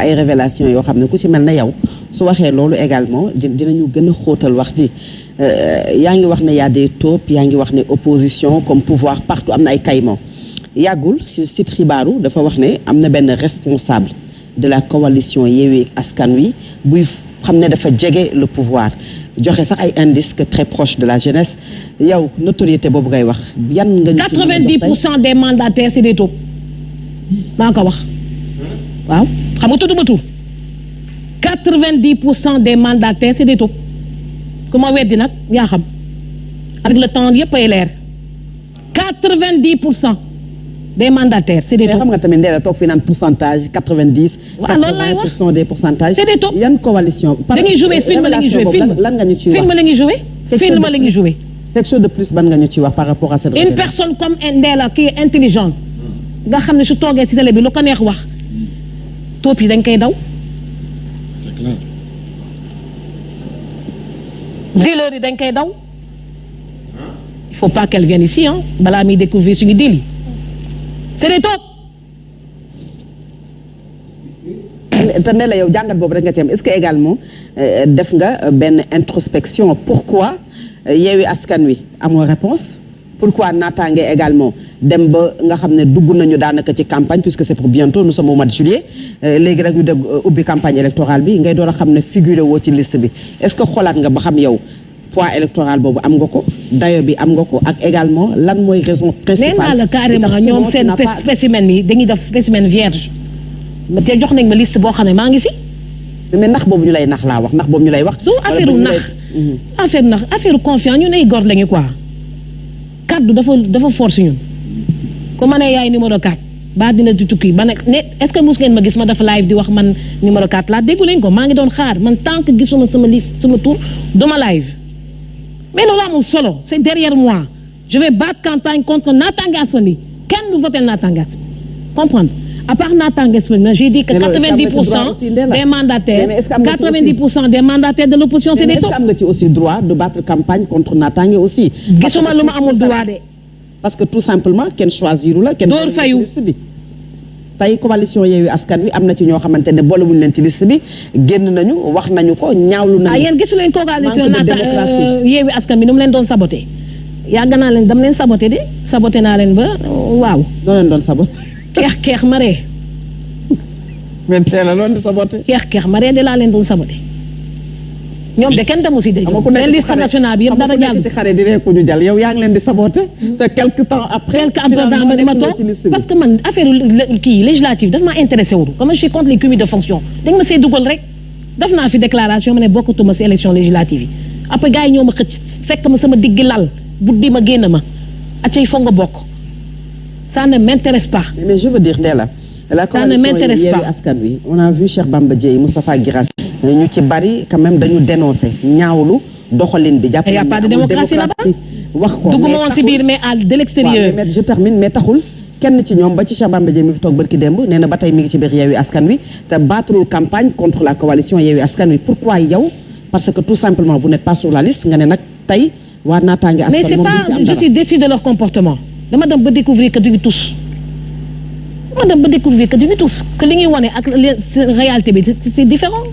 ay révélation yoo xam ne ku ci mel na yow su waxee loolu également di dinañu gën a xóotal wax ji. Yaa ngi wax ne y a des taupes yaa ngi wax ne opposition comme pouvoir partout am na ay caïmans. Yàggul ci site xibaaru dafa wax ne am na benn responsable de la coalition Yewwi Askan Wi buy xam ne dafa jege le pouvoir. Joxe sax ay indices que très proche de la jeunesse. Yow notoriété boobu ngay wax yan nga ñu ci mën a jox 90 tey? pour cent des mandataires c'est des taupes. Maa ko wax. Waaw xam nga tudduma tur? 90 pour cent des mandataires c'est des taupes ku ma weddi nag yaa xam avec le temps yëpp ay leer 90 pour cent des mandataires c'est des mais taupes xam nga tamit ndee la toog naan pourcentage 90. Waaw, loolu laay 80 wax. pour cent des pourcentages. C'est des taupes. yan coalition? dañuy jouer film la ñuy jouer film lan nga ñu ciy wax? film la ñuy jouer film chose de la ñuy jouer quelque chose de plus ban nga ñu wax par rapport à cette. une personne comme Ndella qui est intelligente nga xam ne su toogee ci télé bi lu ko neex wax taupes yi dañ koy daw C'est clair. dealers yi dañ koy daw il faut pas qu'elle vienne ici hein. Balaa muy découvrir suñu deal yi c'est des taupes te ne la yow jàngat boobu rek nga ci am. Est-ce que également euh, def nga euh, benn introspection? Pourquoi euh, yeewi askan wi amoo réponse? Pourquoi naataange également dem ba nga xam ne dugg nañu daanaka ci campagne puisque c'est pour bientôt nous sommes au mois de juillet. Euh, léegi rek ñu dégg euh, ubbi campagne électorale bi ngay door a xam ne figuré woo ci liste bi. Est-ce que xoolaat nga ba xam yow poids électoral boobu am nga ko dayo bi am nga ko ak également lan mooy raison nee principale naa la carrément li tax ñoom sinon tu seen n'as pas- spécimen yi dañuy def spécimen vierge. Ma te jox nañ ma liste boo xam ne maa ngi si mais ndax boobu ñu lay nax laa wax ndax boobu ñu lay wax. Du wala affaire boobu ñu nax. lay- affaire nax affaire confiance ñun ay góor lañu quoi kaddu dafa dafa force ñun. Ku ma ne yaay numéro 4 ba dina di tukki ba ne est-ce que mus ngeen ma gis ma dafa live di wax man numéro 4 laa déggu leen ko maa ngi doon xaar man tant que gisuma sama liste sama tour duma live. Mais loolu amul solo c'est derrière moi. Je vais battre campagne contre Natangué Asfani kenn du voter Natangué Asfani comprendre? À part Asfani j'ai dit que Mais loolu, est-ce que am nga 90 ci pour droit cent aussi, Ndella? des mandataires Mais est-ce que am nga ci 90 pour cent des mandataires de l'opposition c'est mais des est-ce am nga ci aussi droit de battre campagne contre aussi? Parce que tout simplement boolewul fayu. ci liste bi. tey coalition Yewwi Askan Wi am na ci ñoo xamante ne boolewuñ leen ci liste bi génn nañu wax nañu ko ñaawlu nañu. ah yéen gisu leen coalition naata yeewi askan bi nu mu leen doon saboté? Yàgg naa leen dam leen saboté de saboté naa leen ba waaw noo leen doon sabot. Keex keex maree mais teel a loon di saboté. keex keex maree de laa leen doon saboté ñoom de kenn demu si de seen liste nationale bi yëpp dara jàll xare di reeku ñu jàll yow yaa ngi leen di saboté. te quelque temps après. quelque ma toog parce que man affaire lé- kii législative daf ma intéressé wul comme je suis contre les cumuls de fonction dañ ma see dugal rek. Def naa fi déclaration ma ne bokkatuma si élection législative yi. Après gars yi ñoo ma xëcc fekk ma sama diggi lal buddi ma génn ma. Acca il faut nga bokk ça ne m'intéresse pas. Mais je veux dire Ndella la coalition Yewwi. Askan Wi on a vu Cheikh Bamba Dièye Moustapha Guirassy ñu ci bari quand même dañu dénoncer ñaawlu doxalin bi. Jàpp Il y a nañu pas de amul démocratie là-bas? wax ko dugguma woon si biir mais à de l'extérieur. Mais je termine mais taxul. Kenn ci ñoom ba ci Cheikh Bamba Dièye mi fi toog barki démb nee na ba tey mi ngi ci biir Yewwi Askan Wi te battrul campagne contre la coalition Yewwi Askan Wi. Pourquoi yow? Parce que tout simplement vous n'êtes pas sur la liste nga ne nag tey waa naataange askan mais c'est moom pas je suis déçue de leur comportement dama dem ba découvrir que duñu tous dama dem ba découvrir que duñu tous que li ñuy wane ak réalité bi c'est différent.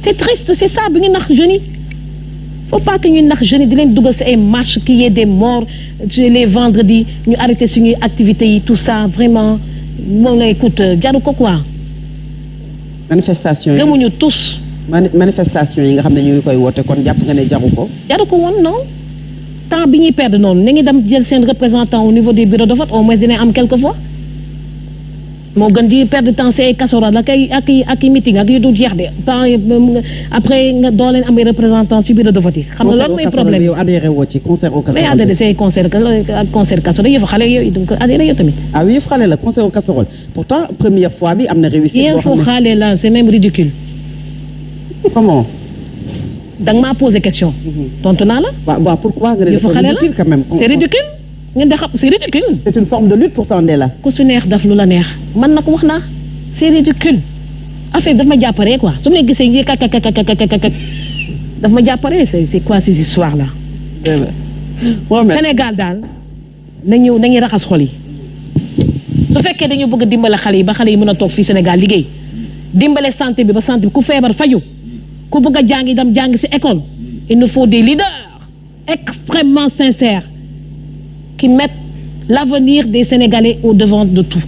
C'est triste c'est ça bi ñu nax jeunes yi. Faut pas que ñu nax jeunes yi di leen dugal si ay marches qu'il y ait des morts les vendredis ñu arrêté suñuy activités yi tout ça vraiment. Moom la écoute jaru ko quoi. Manifestation yi. Gëmuñu tous mani- manifestation yi nga xam ne ñu ngi koy woote kon jàpp nga ne jaru ko. Jaru ko woon non? Temps bi ñuy perdre noonu na ngi dem jël seen représentant au niveau des bureaux de vote au moins dina am quelque fois moo gën di perdre temps si ay casserole ak ay ak i ak i meeting ak yu du jeex de. Temps yi, après nga doo leen am ay représentant si bureau de vote yi. Xam nga loolu mooy problème bi. yow adhéré woo ci concert au mais casserole adhéré say concert ak concert casserole yëfu xale yooyu donc adhéré yow tamit. Ah oui yëf xale la concert au casserole. Pourtant première fois bi am na réussite boo yëfu xam ne xale la c'est même ridicule. Comment? Da nga maa posé question. tontu naa la. Waaw waaw pourquoi nga ne dafa ridicule quand même. La c'est ridicule. Ngeen de xam c'est ridicule. C'est une forme de lutte pourtant Ndella. Ku su neex daf lu la neex. Man nag wax naa c'est ridicule. Affaire daf ma jàpparee quoi. Su ma leen gisee yi kak kak kak kak kak kak daf ma jàpparee c'est c'est quoi ces histoires là Sénégal daal nañu nañuy raxas xol yi. Su fekkee dañu bëgg dimbale xale yi ba xale yi mën a toog fii Sénégal liggéey dimbale santé bi ba santé bi ku feebar faju ku bëgg a jàngi dem jàngi ci école il nous faut des leaders extrêmement sincères qui mettent l'avenir des Sénégalais au devant de tout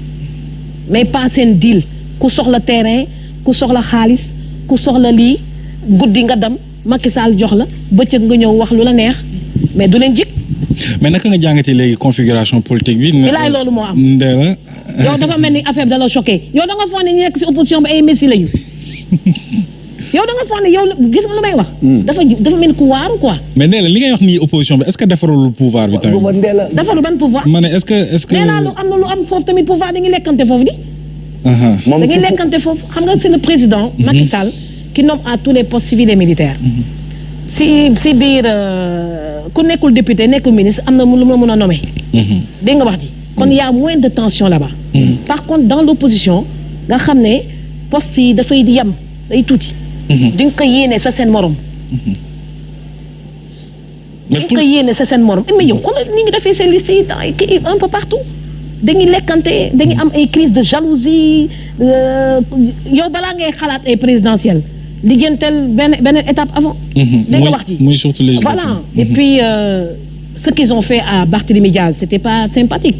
mais pas seen deal ku soxla terrain ku soxla xaalis ku soxla lii guddi nga dem Macky Sall jox la bëccëg nga ñëw wax lu la neex mais du leen jik mais naka nga jàngatee léegi configuration politique bi? bilaay loolu moo am. Ndella. yow dafa mel ni affaire bi da la choqué yow da nga foog ne ñu nekk ci opposition bi ay messi lañu yow da nga foog ne yow gis nga lu may wax. dafa dafa mel ni ku waaru quoi. mais Ndella li ngay wax nii opposition bi est-ce que defarul pouvoir bi tamit? dafa lu ban pouvoir? ma ne est-ce que est-ce que. nee naa lu am na lu am foofu tamit pouvoir dañuy lekkante foofu di. Aha. dañuy lekkante foofu xam nga c'est le président. Macky Sall qui nomme à tous les postes civils et militaires. si si biir euh, ku nekkul député nekkul ministre am na lu mu la mën a nommer. dégg nga wax ji? kon y a moins de tension là-bas. par contre dans l'opposition nga xam ne postes yi dafay yem day tuuti. Di nga ko yéene sa seen morom. mais di pour nga ko yéene sa seen morom. Mais yow xoolal ni ngi defee seen liste yi dans kii un peu partout. Dañuy lekkante dañuy am ay crise de jalousie euh, yow balaa ngay xalaat ay présidentielles lijjantel benn benn étape avant. dégg nga wax ji. muy surtout législative. voilà. Et puis euh, ce qu'ils ont fait à Barthélémy Diaz c'était pas sympathique.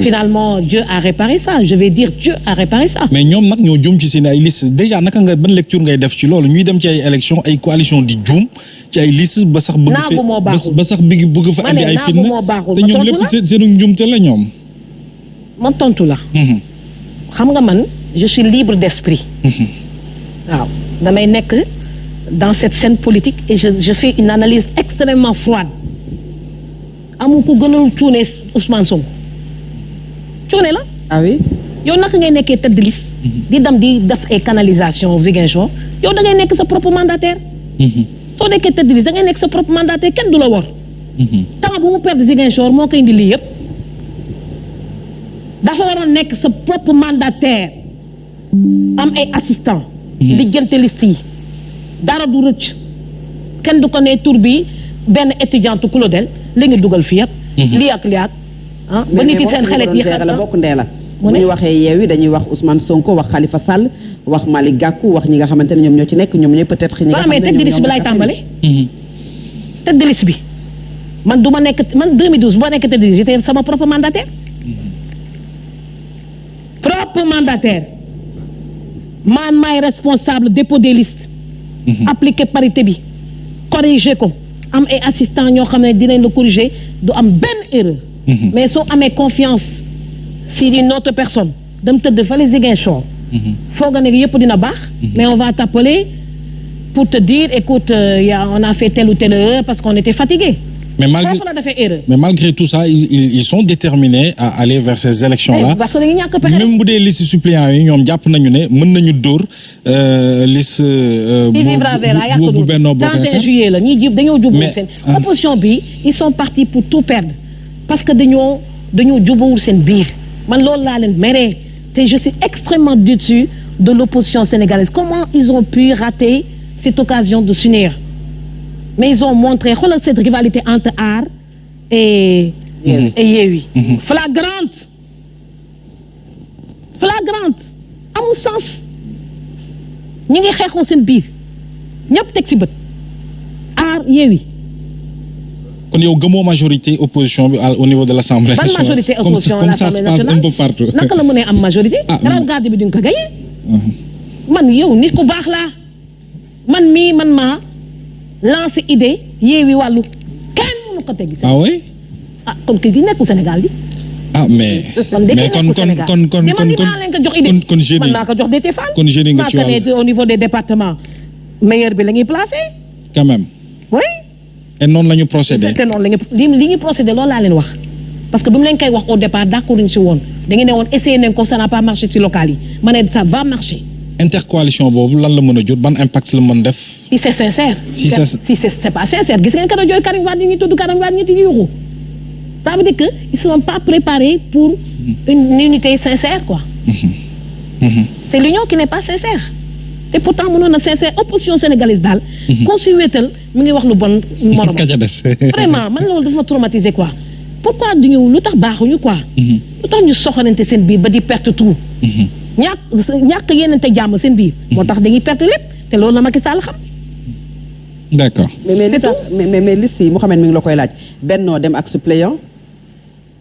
finalement Dieu a réparé ça. Je vais dire Dieu a réparé ça. mais ñoom nag ñoo juum ci seen ay liste. Déjà naka nga ban lecture ngay def ci loolu? Ñuy dem ci ay élection ay coalition di juum ci ay liste ba sax bëgg ba sax fa andi ay fitna te Ma ñoom lépp la? seen seenu njuumte la ñoom. Man tontu la. xam nga man je suis libre d'esprit. waaw. Damay nekk dans cette scène politique et je je fais une analyse extrêmement froide amul ku gënal cuune Ousmane Sonko. Cuune la. Ah oui? Yow naka ngay nekkee tête de liste di dem di def ay canalisation Ziguinchor? Yow da ngay nekk sa propre mandataire. Soo nekkee tête de liste da ngay nekk sa propre mandataire kenn du la wor. Temps bu mu perdre Ziguinchor moo koy indi lii yëpp. Dafa waroon nekk sa propre mandataire. Am ay assistant. Lijjante liste yi. Dara du rëcc. Kenn du ko ne tur bi benn étudiante Claudel li nga dugal fii lii ak lii ak. Ah ba nit yi seen xelet yi la bokk ndee la. Mu bu ne? ñu waxee yeewi dañuy wax Ousmane Sonko wax Khalifa Sall wax Malick Gakou wax ñi nga xamante ne ñoom ñoo ci nekk ñoom ñooy peut-être ñi nga xam ne bi ñoo laay bokk tàmbale tête de liste bi. Man du ma nekk man 2012 bu ma nekk tête de liste j'étais sama propre mandataire. Propre mandataire. Man maay responsable dépôt des listes. Appliquer parité bi. Corriger ko am ay assistant ñoo xam ne dinañ la corriger du am benn erreur. Mais soo amee confiance si une autre personne dem tëdd fale Ziguinchor foog nga ne yëpp dina baax mais on va t'appeler pour te dire écoute euh, y a, on a fait telle ou telle erreur parce qu'on était fatigué mais malgré mais tout ça ils, ils ils sont déterminés à aller vers ces élections là parce que dañu ñàkk pexe même bu dee liste suppléants mën nañu dóor euh, liste. euh, Qui bu vivra verra bu yàq bu bu Benno Bokk 31 Yaakaar. juillet la ñiy jub dañoo jubawul Mais, seen. ah. bi ils sont partis pour tout perdre. Parce que dañoo dañoo jubawul seen biir. Man loolu laa leen meree te je suis extrêmement déçu de l'opposition sénégalaise. Comment ils ont pu rater cette occasion de s'unir? Mais ils ont montré xoolal cette rivalité entre Aar et Yewwi. et Yewwi flagrante. Flagrante. Amul sens. Ñi ngi xeexoo seen biir. Ñëpp teg ci bët. Aar Yewwi kon yow gëmoo majorité opposition bi au niveau de l'Assemblée ban nationale? majorité comme ça opposition comme ça se passe un peu partout. naka la mënee am majorité? Ah, mais- garde bi duñ ko gagné. Man yow nit ku baax laa. Man mii man maa lancé idée Yewwi wàllu kenn mënu ko teggi ah oui? Ah kon kii gi nekkul Sénégal ah mais. mais kon kon kon kon kon kon man ko jox nga ci au niveau des départements. Meilleur bi la ñuy placé quand même. Oui. Et noonu la ñu procédé. te noonu la ñu li procédé loolu laa leen wax. Parce que bi mu leen koy wax au départ d'accord ñu si woon. Da ngeen ne woon essayé nañ ko ça n'a pas marché ci local yi. Ma ne ça va marcher intercoalition boobu lan la mën a jur ban impact la mën def? si c'est sincère. Si c'est- si c'est pas sincère gis ngeen que jooy Karim Wade ñi tudd Karim Wade ñi di yuuxu ça veut dire que ils sont pas préparés pour une unité sincère quoi. c'est l'union qui n'est pas sincère te pourtant mënoon na sincère opposition sénégalaise daal. koo si wéetal mi ngi wax lu bon morom. vraiment man loolu dafa ma traumatiser quoi pourquoi du ñu lu tax baaxuñu quoi. lu tax ñu soxorante seen biir ba di perte tout. Ñàkk ñàkk yenente jàmm seen biir. moo tax dañuy perte lépp te loolu la Macky Sall xam. D'accord. Mais mais li C'est tax mais mais mais liste yi Mouhamed mi ngi la koy laaj. Bennoo dem ak suppléant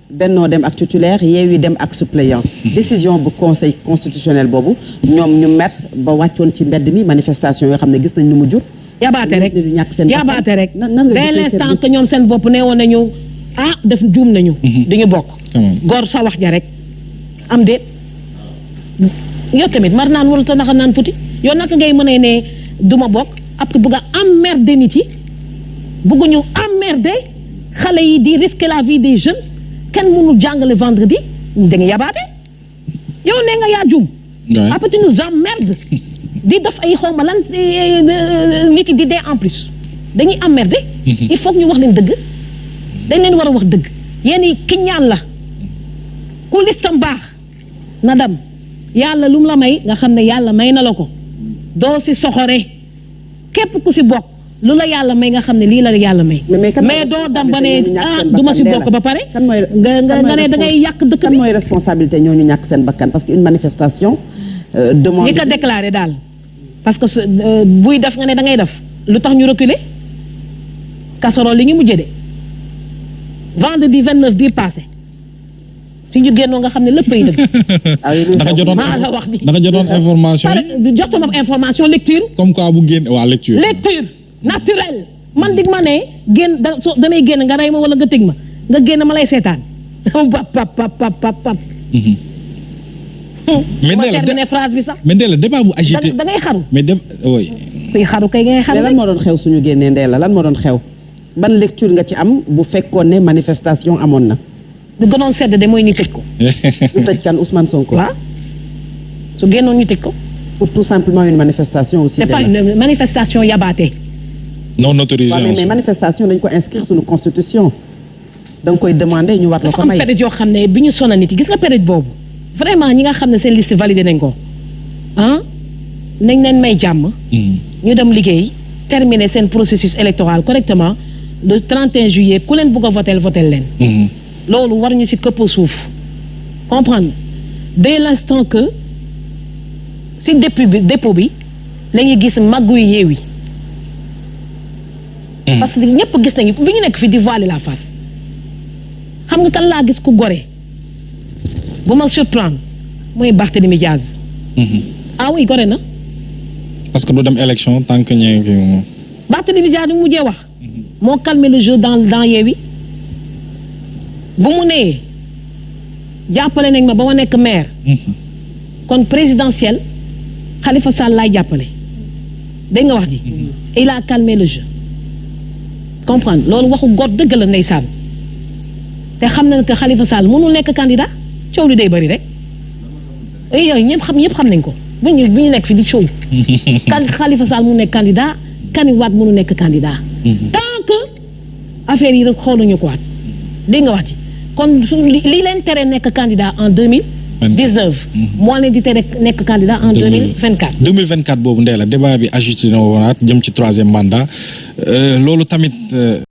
bennoo dem ak titulaire yeewi dem ak suppléant. Décision bu conseil constitutionnel boobu ñoom ñu mer ba wàccoon ci mbedd mi manifestation yoo xam ne gis nañ nu mu jur. yabaate rek. yabaate rek. Dès l'instant que ñoom seen bopp ne woon nañu ah def juum nañu. Duñu bokk. Quand même. gor sa wax ja rek. Am déet yow tamit mar naan naka naan puti. Yow naka ngay mën a ne duma bokk après bugg a emmerder nit yi. Bugg ñu emmerder xale yi di risquer la vie des jeunes. Kenn mënul jàngale vendredi da nga yabaate. Yow nee nga yaa juum. Après tu nous emmerdes. Di def ay xawma lan si- nit yi di dee en plus. Dañuy emmerder. Il faut que ñu wax leen dëgg. Dañ leen war a wax dëgg. Yéen yi ki ñaan la. Ku listam baax na dem yàlla lu mu la may nga xam ne yàlla may na la ko. Doo si soxore. Képp ku si bokk lu la yàlla may nga xam ne lii la yàlla may. Mais mais kan mooy doo dem ba ne responsabilité ñooñu ñàkk ah seen du ma si bakkan? bokk ba pare. Kan mooy nga nga kan ne da ngay yàq dëkk kan bi mooy responsabilité ñooñu ñàkk seen bakkan? Parce que une manifestation euh, demande ñi ko déclaré daal. Parce que euh, buy def nga ne da ngay def. Lu tax ñu reculer? Casserole li ñu mujjee de. Vendredi 29 bii passé su ñu génnoo nga xam ne lépp ay dëgg da nga jotoon la wax ni. da nga jotoon information yi. pare joxtu ma information lecture. Comme quoi bu génn waa lecture. lecture naturelle man dig ma ne génn da so damay génn nga rey ma wala nga tëg ma. Nga génn ma lay seetaan. Pap pap pap pap pap pap mais phrase bi sax. Mais Ndella débat bu agité. da ngay xaru. Mais dem oui. kuy xaru kay ngay xaru lan moo doon xew suñu génnee ndee la lan moo doon xew? Ban lecture nga ci am bu fekkoon ne manifestation amoon na gënoon sedd de mooy ñu tëj ko. Ñu tëj kan Ousmane Sonko. Waaw. Su génnoon ñu tëj ko. Pour tout simplement une manifestation aussi c'est pas une manifestation yabaate. Non autorisé. waaw mais, mais manifestation dañ ko inscrire suñu constitution da nga koy demander ñu war la dafa ko am may. période yoo xam ne bi ñu sonal nit yi gis nga période boobu? Vraiment ñi nga xam ne seen liste validé nañ ko. Ah nañ leen may jàmm. Mhm. ñu dem liggéey terminer seen processus électoral correctement. Le 31 juillet ku leen bëgg a votel votel leen. Mhm. Loolu war ñu ci këpp suuf. Comprendre dès l'instant que ci dépôt bi dépôt bi la ñuy gis màggu yu yeewi parce que ñëpp gis nañu bi ñu nekk fi di voiler la face. Xam nga kan laa gis ku gore? Bu ma surprendre mooy Barthélémy Diaz. Mhm. ah oui gore na. Parce que du dem élection tant que ñee ngi. Barthélémy Diaz mu mujjee wax. Moo calmer le jeu dans dans Yewwi bu mu nee jàppale nañ ma ba ma nekk maire. Mhm. kon présidentiel Khalifa Sall laay jàppale. Dégg nga wax ji? Il a calmé le jeu. Comprendre? Loolu waxu góor dëgg la ndeysaan. Te xam na ne que Khalifa Sall mënul nekk candidat. Coow li day bëri rek. Et yooyu ñëpp xam ñëpp xam nañ ko. Bu ñu bu ñu nekk fi di coow. Kan Khalifa Sall mu nekk candidat Karim Wade mënu nekk candidat. Tant que affaire yi rek xooluñu ko waat. Dégg nga wax ci kon su li li leen tere nekk candidat en deux mille dix neuf moo leen di tere nekk candidat en deux mille vingt quatre 2024 boobu Ndella débat bi na wonaat jëm ci troisième mandat. Euh, loolu tamit. euh,